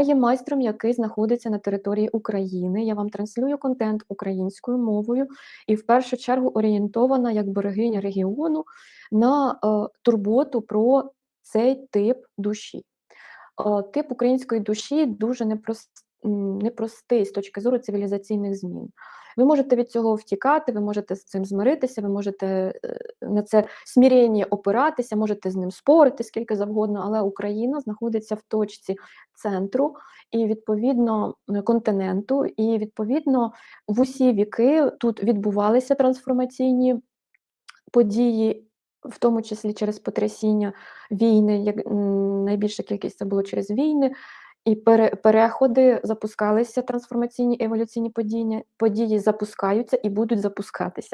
є майстром, який знаходиться на території України. Я вам транслюю контент українською мовою і в першу чергу орієнтована як берегиня регіону на е, турботу про цей тип душі. Е, тип української душі дуже непрост, непростий з точки зору цивілізаційних змін. Ви можете від цього втікати, ви можете з цим змиритися, ви можете е, на це смірення опиратися, можете з ним спорити скільки завгодно, але Україна знаходиться в точці центру і відповідно континенту, і відповідно в усі віки тут відбувалися трансформаційні події. В тому числі через потрясіння війни, як найбільша кількість це було через війни, і пере, переходи запускалися, трансформаційні еволюційні події, події запускаються і будуть запускатися.